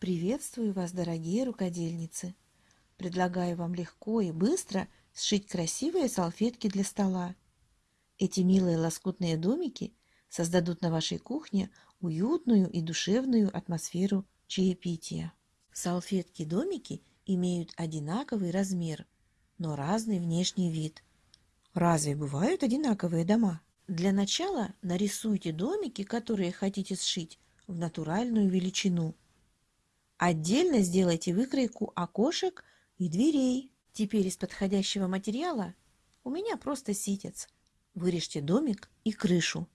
Приветствую вас, дорогие рукодельницы! Предлагаю вам легко и быстро сшить красивые салфетки для стола. Эти милые лоскутные домики создадут на вашей кухне уютную и душевную атмосферу чаепития. Салфетки-домики имеют одинаковый размер, но разный внешний вид. Разве бывают одинаковые дома? Для начала нарисуйте домики, которые хотите сшить, в натуральную величину. Отдельно сделайте выкройку окошек и дверей. Теперь из подходящего материала у меня просто ситец. Вырежьте домик и крышу.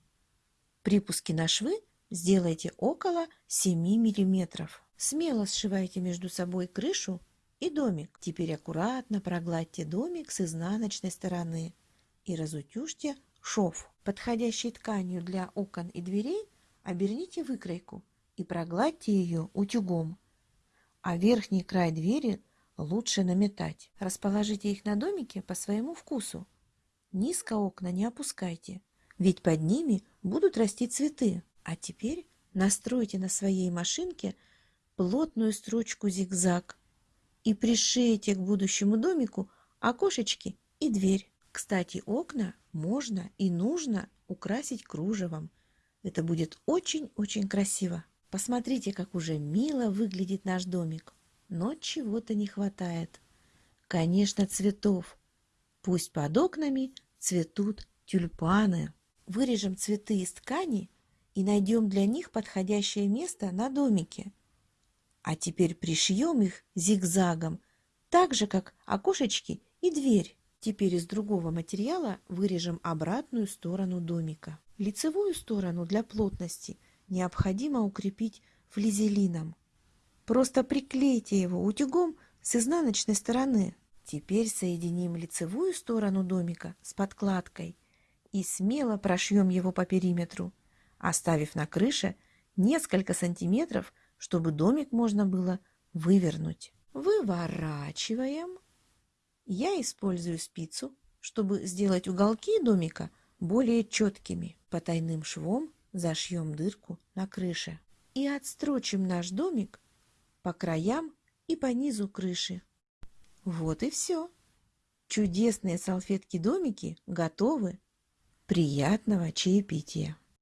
Припуски на швы сделайте около 7 мм. Смело сшивайте между собой крышу и домик. Теперь аккуратно прогладьте домик с изнаночной стороны и разутюжьте шов. Подходящей тканью для окон и дверей оберните выкройку и прогладьте ее утюгом а верхний край двери лучше наметать. Расположите их на домике по своему вкусу. Низко окна не опускайте, ведь под ними будут расти цветы. А теперь настройте на своей машинке плотную строчку зигзаг и пришейте к будущему домику окошечки и дверь. Кстати, окна можно и нужно украсить кружевом. Это будет очень-очень красиво. Посмотрите, как уже мило выглядит наш домик. Но чего-то не хватает. Конечно, цветов. Пусть под окнами цветут тюльпаны. Вырежем цветы из ткани и найдем для них подходящее место на домике. А теперь пришьем их зигзагом, так же, как окошечки и дверь. Теперь из другого материала вырежем обратную сторону домика. Лицевую сторону для плотности – необходимо укрепить флизелином. Просто приклейте его утюгом с изнаночной стороны. Теперь соединим лицевую сторону домика с подкладкой и смело прошьем его по периметру, оставив на крыше несколько сантиметров, чтобы домик можно было вывернуть. Выворачиваем. Я использую спицу, чтобы сделать уголки домика более четкими. Потайным швом зашьем дырку на крыше и отстрочим наш домик по краям и по низу крыши. Вот и все. Чудесные салфетки-домики готовы. Приятного чаепития!